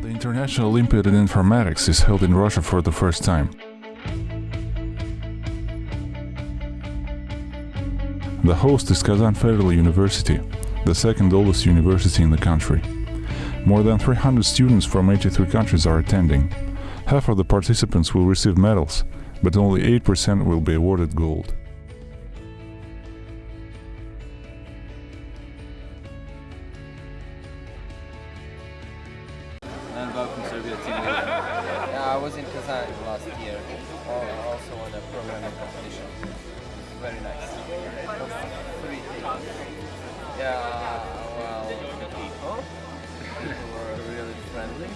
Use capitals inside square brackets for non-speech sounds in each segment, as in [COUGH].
National Olympiad in Informatics is held in Russia for the first time. The host is Kazan Federal University, the second oldest university in the country. More than 300 students from 83 countries are attending. Half of the participants will receive medals, but only 8% will be awarded gold. And welcome Serbia team leader. [LAUGHS] Yeah, I was in Kazan last year, also on a programming competition. Very nice. Three things. Yeah, well, the people. People were really friendly.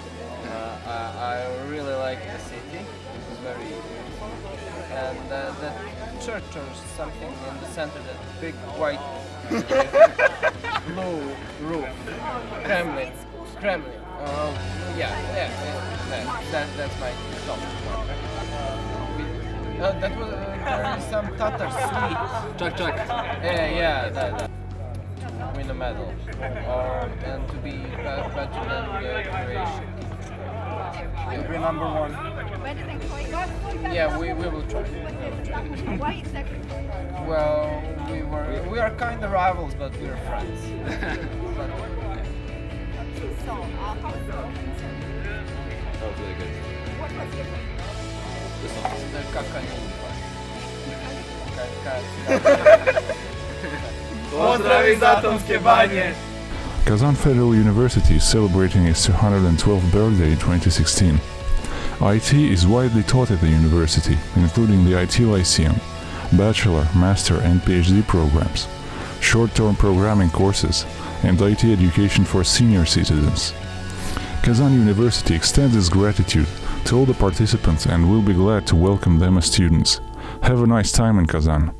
Uh, I, I really like the city. It was very beautiful. And uh, the church or something in the center, that big white [LAUGHS] blue roof. Kremlin. Kremlin. Uh, yeah, yeah, yeah that, that, that's my top one. We- Uh, that was uh, there is some Tatar sweet. Chak-chak. Yeah, yeah, that, that. Win a medal, or and to be be- better than the Croatian. You'll be number one. Yeah, we, we will try. We will try. Why exactly? Well, we were we are kind of rivals, but we're friends. But, [LAUGHS] That was really good. What was Pozdrav iz Atomske banje! Kazan Federal University is celebrating its 212th birthday in 2016. IT is widely taught at the university, including the IT Lyceum, bachelor, master, and PhD programs, short-term programming courses, and IT education for senior citizens. Kazan University extends its gratitude to all the participants and will be glad to welcome them as students. Have a nice time in Kazan.